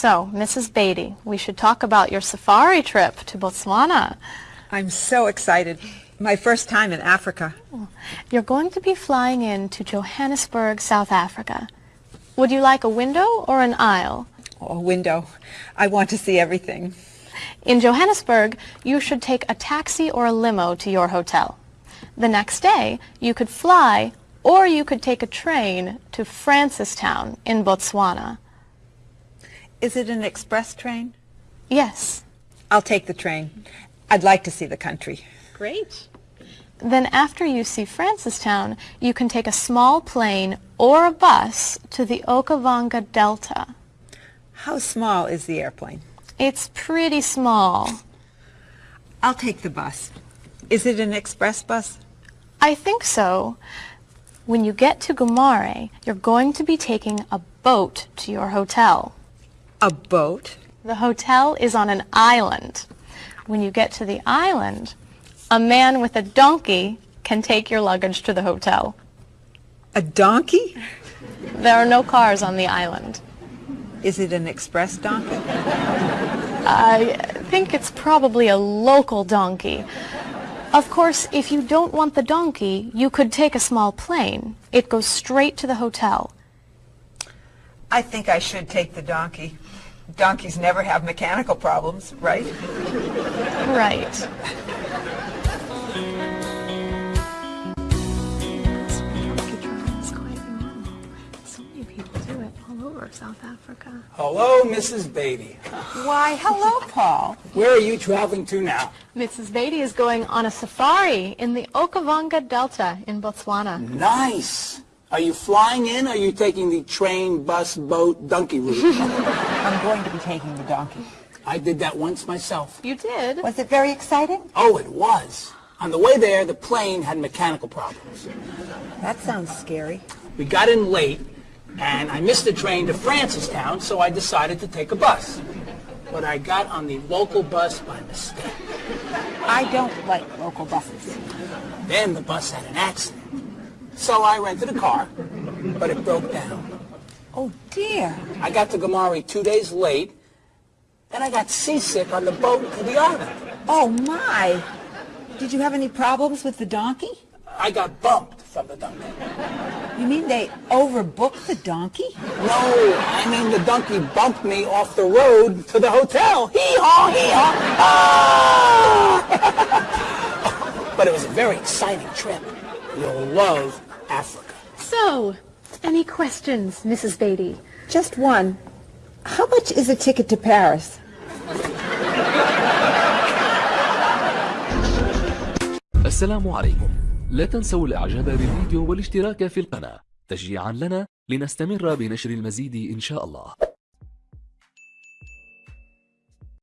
So, Mrs. Beatty, we should talk about your safari trip to Botswana. I'm so excited. My first time in Africa. You're going to be flying in to Johannesburg, South Africa. Would you like a window or an aisle? Oh, a window. I want to see everything. In Johannesburg, you should take a taxi or a limo to your hotel. The next day, you could fly or you could take a train to Francistown in Botswana. Is it an express train? Yes. I'll take the train. I'd like to see the country. Great. Then after you see Francistown, you can take a small plane or a bus to the Okavango Delta. How small is the airplane? It's pretty small. I'll take the bus. Is it an express bus? I think so. When you get to Gumare, you're going to be taking a boat to your hotel. A boat? The hotel is on an island. When you get to the island, a man with a donkey can take your luggage to the hotel. A donkey? There are no cars on the island. Is it an express donkey? I think it's probably a local donkey. Of course, if you don't want the donkey, you could take a small plane. It goes straight to the hotel. I think I should take the donkey. Donkeys never have mechanical problems, right? Right. So many people do it all over South Africa. Hello, Mrs. Beatty. Why, hello, Paul. Where are you traveling to now? Mrs. Beatty is going on a safari in the Okavango Delta in Botswana. Nice. Are you flying in or are you taking the train, bus, boat, donkey route? I'm going to be taking the donkey. I did that once myself. You did? Was it very exciting? Oh, it was. On the way there, the plane had mechanical problems. That sounds scary. We got in late, and I missed the train to Francistown, so I decided to take a bus. But I got on the local bus by mistake. I don't like local buses. Then the bus had an accident. So I rented a car, but it broke down. Oh, dear. I got to Gumare two days late, and I got seasick on the boat to the island. Oh, my. Did you have any problems with the donkey? I got bumped from the donkey. You mean they overbooked the donkey? No, I mean the donkey bumped me off the road to the hotel. Hee-haw, hee-haw. Ah! but it was a very exciting trip. You'll love Africa. So, any questions, Mrs. Beatty? Just one. How much is a ticket to Paris? السلام عليكم لا تنسوا الإعجاب بالفيديو والاشتراك في القناة تشجيعا لنا لنستمر بنشر المزيد إن شاء الله